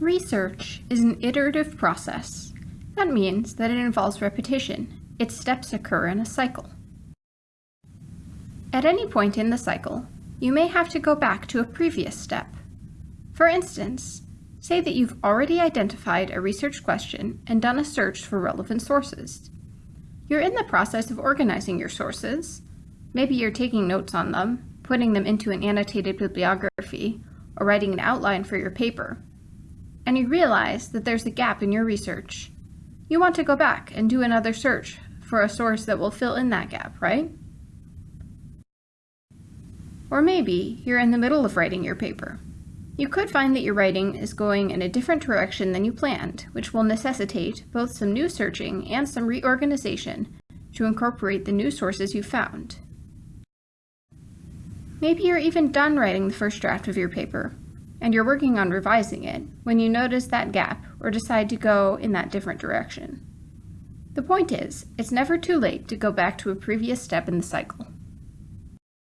Research is an iterative process. That means that it involves repetition. Its steps occur in a cycle. At any point in the cycle, you may have to go back to a previous step. For instance, say that you've already identified a research question and done a search for relevant sources. You're in the process of organizing your sources. Maybe you're taking notes on them, putting them into an annotated bibliography, or writing an outline for your paper. And you realize that there's a gap in your research. You want to go back and do another search for a source that will fill in that gap, right? Or maybe you're in the middle of writing your paper. You could find that your writing is going in a different direction than you planned, which will necessitate both some new searching and some reorganization to incorporate the new sources you found. Maybe you're even done writing the first draft of your paper, and you're working on revising it when you notice that gap or decide to go in that different direction. The point is, it's never too late to go back to a previous step in the cycle.